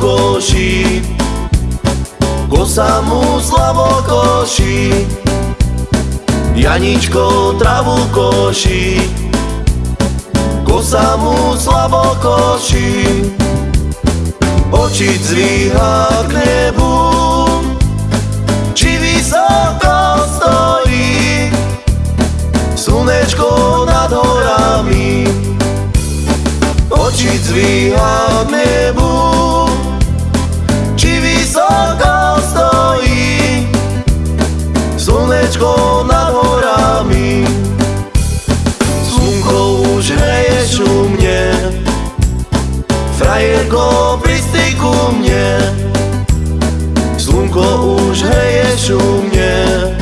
koši Kosa mu slavo koši Janičko travu koši Kosa mu slavo koši Oči zvíha k nebu Či vysoko stojí Slnečko nad horami. Oči zvíha k nebu hreješ u mne.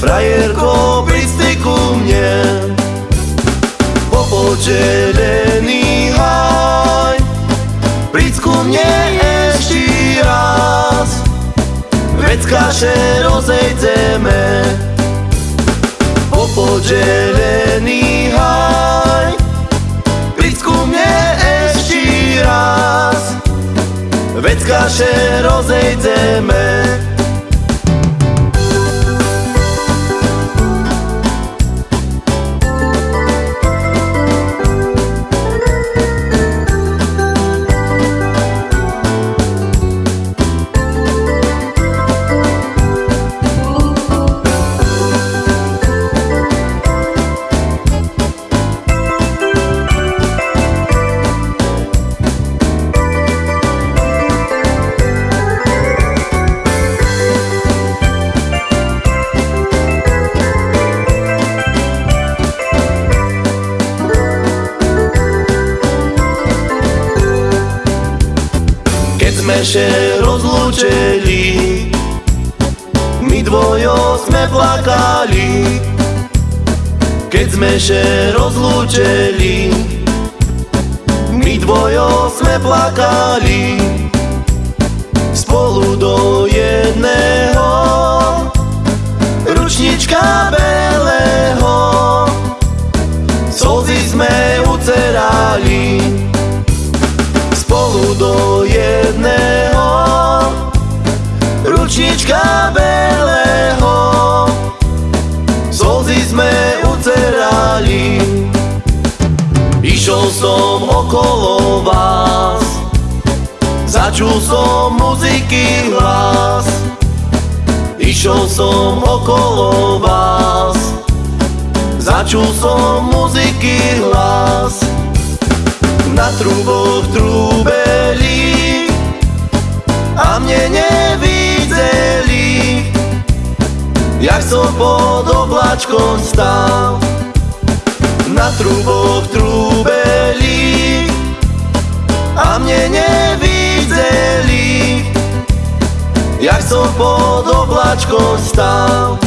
Frajerko, pristej ku mne. Popočelený haj Príď ku mne ešte raz. Veď kaše rozejdeme Popočelený haj Príď ku mne ešte raz. Veď kaše rozejdeme sme še rozlúčili My dvojo sme plakali Keď sme še rozlúčili My dvojo sme plakali Spolu do jedného. Ručnička belého Slzy sme ucerali spolu do jedného. Ručnička belého. Slzy sme ucerali. Išiel som okolo vás. Začul som muziky hlas. Išiel som okolo vás. Začul som muziky hlas na truboch trúbeli a mne nevideli, jak som pod oblačkom stál. Na truboch trúbeli a mne nevideli, jak som pod oblačkom stál.